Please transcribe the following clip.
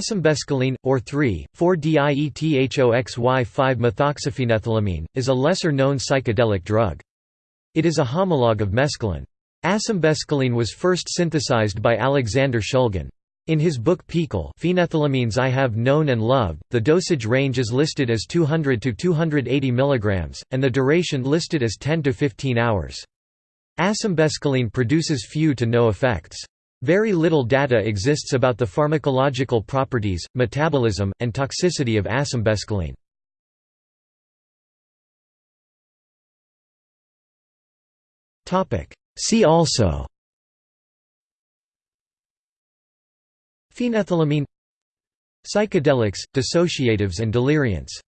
Asymbescaline, or 3,4-diethoxy-5-methoxyphenethylamine, is a lesser-known psychedelic drug. It is a homologue of mescaline. Asymbescaline was first synthesized by Alexander Shulgin. In his book PiHKAL Phenethylamines I Have Known and Loved, the dosage range is listed as 200 to 280 mg, and the duration listed as 10 to 15 hours. Asymbescaline produces few to no effects. Very little data exists about the pharmacological properties, metabolism, and toxicity of asymbescaline. See also Phenethylamine Psychedelics, dissociatives and deliriants